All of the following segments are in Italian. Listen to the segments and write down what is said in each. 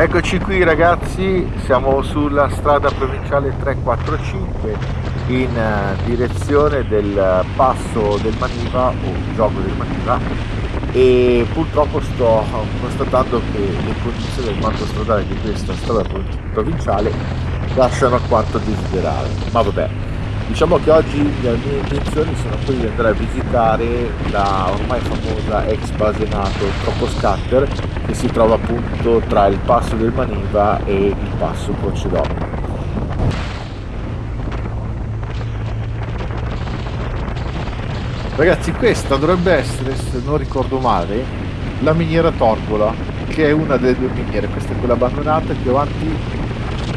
Eccoci qui ragazzi, siamo sulla strada provinciale 345 in eh, direzione del passo del Maniva o gioco del Maniva e purtroppo sto constatando che le condizioni del manto stradale di questa strada provinciale lasciano quanto desiderare. Ma vabbè diciamo che oggi le mie intenzioni sono quelle di andare a visitare la ormai famosa ex base NATO Troppo Scatter che si trova appunto tra il passo del Maniva e il passo Croce Ragazzi questa dovrebbe essere, se non ricordo male, la miniera Torgola, che è una delle due miniere, questa è quella abbandonata, più avanti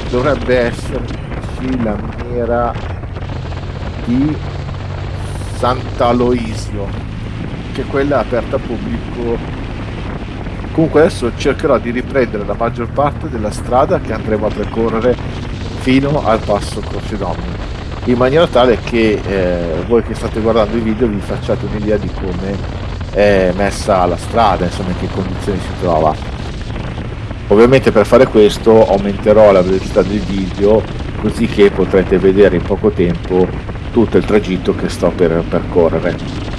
dovrebbe esserci la miniera di Sant'Aloisio, che quella è aperta al pubblico. Comunque adesso cercherò di riprendere la maggior parte della strada che andremo a percorrere fino al passo Croce Domini in maniera tale che eh, voi che state guardando i video vi facciate un'idea di come è messa la strada, insomma in che condizioni si trova. Ovviamente per fare questo aumenterò la velocità del video così che potrete vedere in poco tempo tutto il tragitto che sto per percorrere.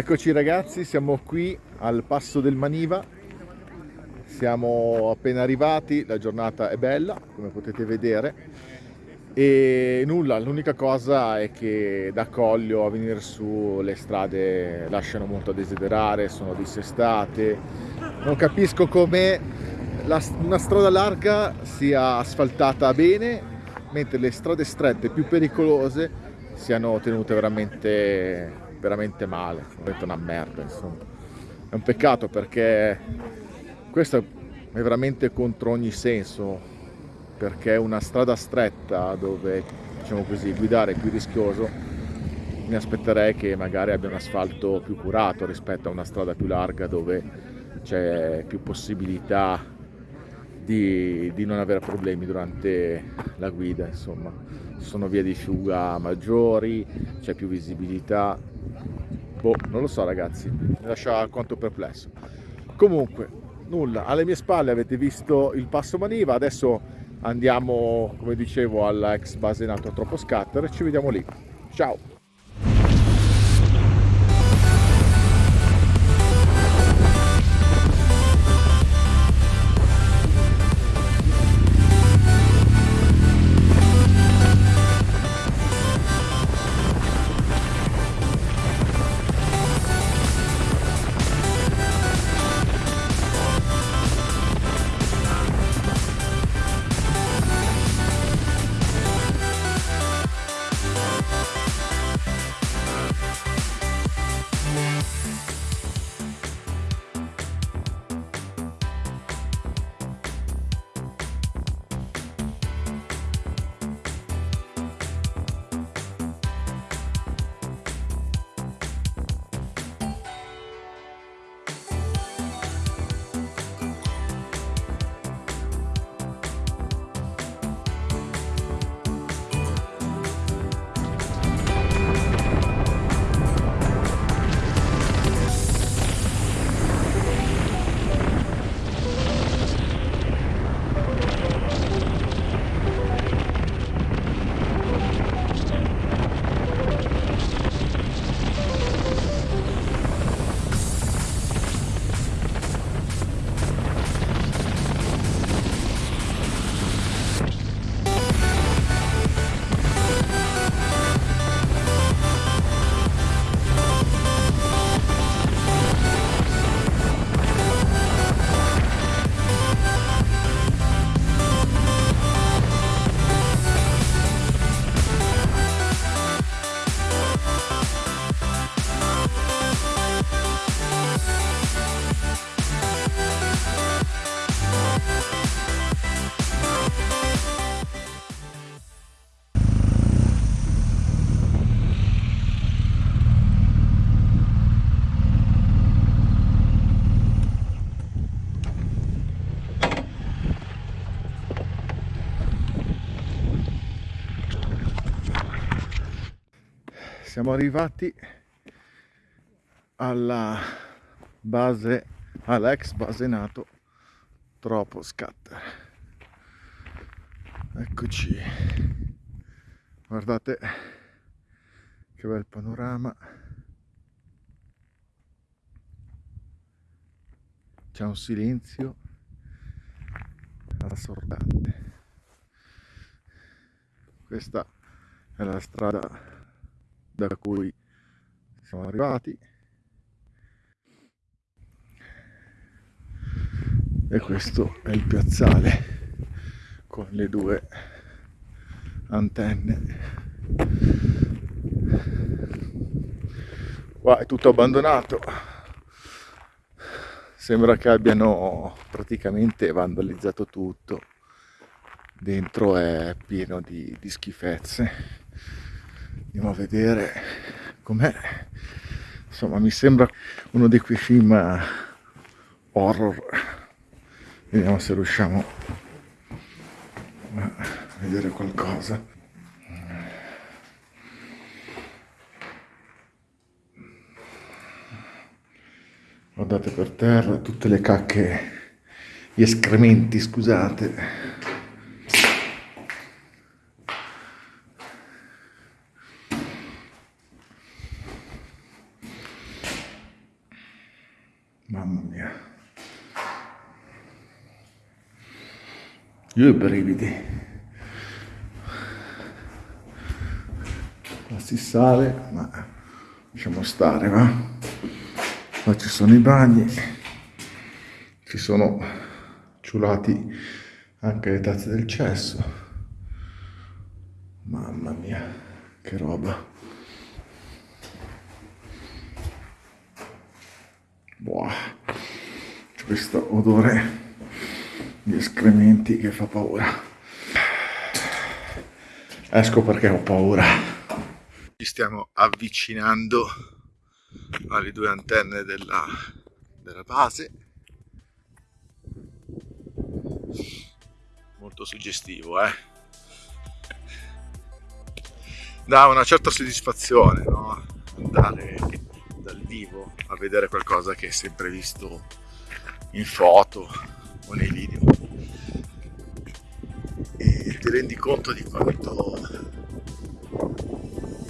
Eccoci ragazzi, siamo qui al passo del Maniva, siamo appena arrivati, la giornata è bella come potete vedere. E nulla, l'unica cosa è che da Coglio a venire su le strade lasciano molto a desiderare, sono dissestate, non capisco come una strada larga sia asfaltata bene mentre le strade strette più pericolose siano tenute veramente veramente male, veramente una merda insomma. È un peccato perché questo è veramente contro ogni senso, perché una strada stretta dove diciamo così, guidare è più rischioso, mi aspetterei che magari abbia un asfalto più curato rispetto a una strada più larga dove c'è più possibilità di, di, non avere problemi durante la guida insomma. Ci sono vie di fuga maggiori c'è più visibilità boh non lo so ragazzi. Mi lascia alquanto perplesso. Comunque nulla. Alle mie spalle avete visto il passo maniva. Adesso andiamo come dicevo alla ex base nato troppo scatter. E ci vediamo lì. Ciao siamo arrivati alla base alla ex base nato troppo scatter eccoci. Guardate che bel panorama. C'è un silenzio assordante. Questa è la strada da cui siamo arrivati. E questo è il piazzale con le due antenne. Qua è tutto abbandonato. Sembra che abbiano praticamente vandalizzato tutto. Dentro è pieno di, di schifezze andiamo a vedere com'è. Insomma mi sembra uno di quei film horror. Vediamo se riusciamo a vedere qualcosa. Guardate per terra tutte le cacche gli escrementi scusate mamma mia Io i brividi. Qua si sale, ma lasciamo stare, va? Qua ci sono i bagni, ci sono ciulati anche le tazze del cesso. Mamma mia, che roba. C'è questo odore gli escrementi che fa paura. Esco perché ho paura. Ci stiamo avvicinando alle due antenne della, della base. Molto suggestivo eh? Dà una certa soddisfazione no? andare dal vivo a vedere qualcosa che hai sempre visto in foto o nei video rendi conto di quanto,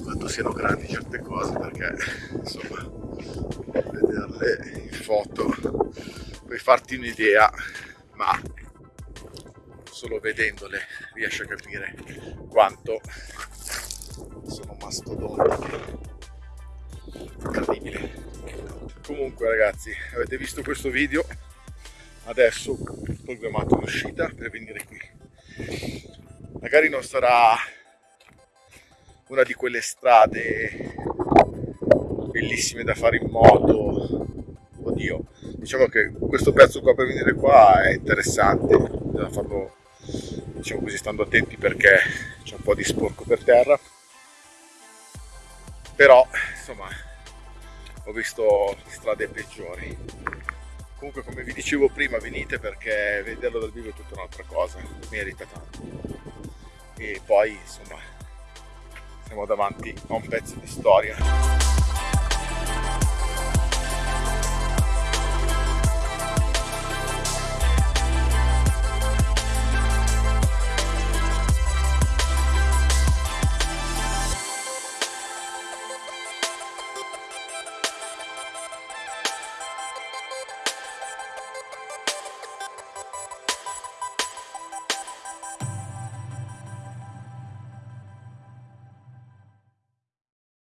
quanto siano grandi certe cose perché insomma vederle in foto puoi farti un'idea ma solo vedendole riesci a capire quanto sono mastodontiche. Incredibile. Comunque ragazzi avete visto questo video? Adesso programmato un'uscita per venire qui magari non sarà una di quelle strade bellissime da fare in moto. Oddio diciamo che questo pezzo qua per venire qua è interessante. Da farlo diciamo così stando attenti perché c'è un po' di sporco per terra. Però insomma ho visto strade peggiori. Comunque come vi dicevo prima venite perché vederlo dal vivo è tutta un'altra cosa. Merita tanto e poi insomma siamo davanti a un pezzo di storia